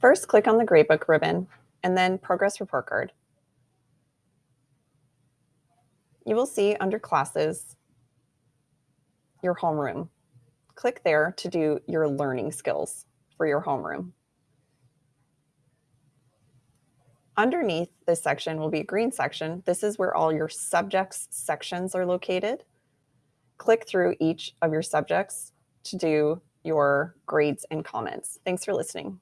First, click on the Gradebook ribbon and then Progress Report Card. You will see under Classes your homeroom. Click there to do your learning skills for your homeroom. Underneath this section will be a green section. This is where all your subjects sections are located. Click through each of your subjects to do your grades and comments. Thanks for listening.